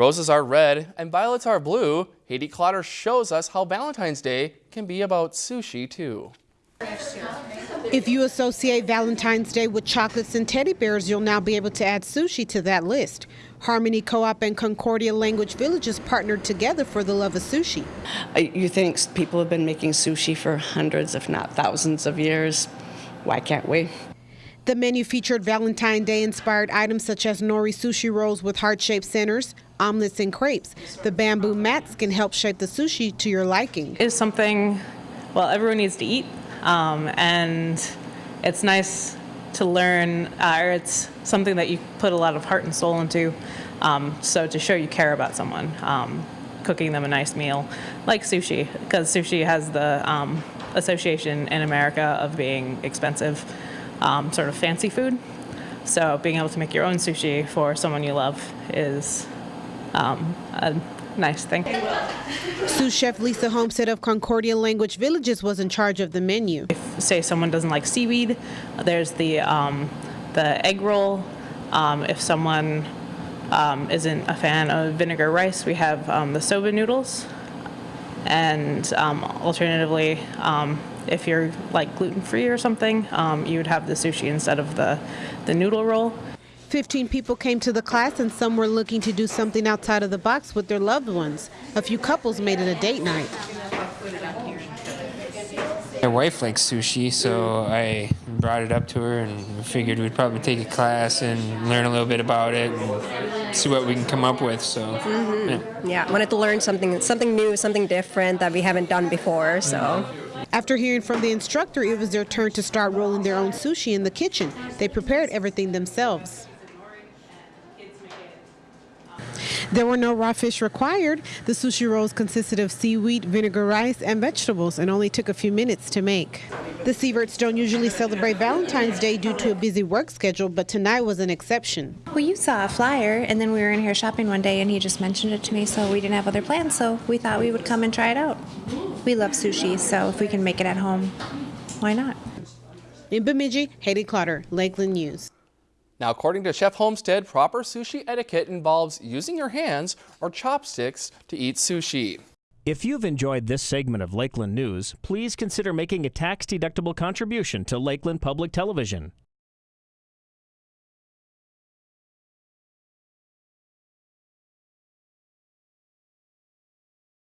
Roses are red and violets are blue. Haiti Clotter shows us how Valentine's Day can be about sushi too. If you associate Valentine's Day with chocolates and teddy bears, you'll now be able to add sushi to that list. Harmony Co-op and Concordia Language Villages partnered together for the love of sushi. You think people have been making sushi for hundreds, if not thousands of years. Why can't we? The menu featured Valentine Day inspired items such as nori sushi rolls with heart shaped centers, omelets, and crepes. The bamboo mats can help shape the sushi to your liking. It's something, well, everyone needs to eat, um, and it's nice to learn, uh, or it's something that you put a lot of heart and soul into. Um, so to show you care about someone, um, cooking them a nice meal, like sushi, because sushi has the um, association in America of being expensive um, sort of fancy food. So being able to make your own sushi for someone you love is um, a nice thing. Sous chef Lisa Homestead of Concordia Language Villages was in charge of the menu. If say someone doesn't like seaweed, there's the um, the egg roll. Um, if someone um, isn't a fan of vinegar rice, we have um, the soba noodles. And um, alternatively, um, if you're like gluten free or something, um, you would have the sushi instead of the, the noodle roll. 15 people came to the class and some were looking to do something outside of the box with their loved ones. A few couples made it a date night. My wife likes sushi, so I brought it up to her and figured we'd probably take a class and learn a little bit about it and see what we can come up with. So, mm-hmm. yeah. yeah, wanted to learn something, something new, something different that we haven't done before. So. After hearing from the instructor, it was their turn to start rolling their own sushi in the kitchen. They prepared everything themselves. There were no raw fish required. The sushi rolls consisted of seaweed, vinegar rice, and vegetables and only took a few minutes to make. The Sieverts don't usually celebrate Valentine's Day due to a busy work schedule, but tonight was an exception. Well, you saw a flyer, and then we were in here shopping one day, and he just mentioned it to me, so we didn't have other plans, so we thought we would come and try it out. We love sushi, so if we can make it at home, why not? In Bemidji, Haiti Clotter, Lakeland News. Now, according to Chef Homestead, proper sushi etiquette involves using your hands or chopsticks to eat sushi. If you've enjoyed this segment of Lakeland News, please consider making a tax-deductible contribution to Lakeland Public Television.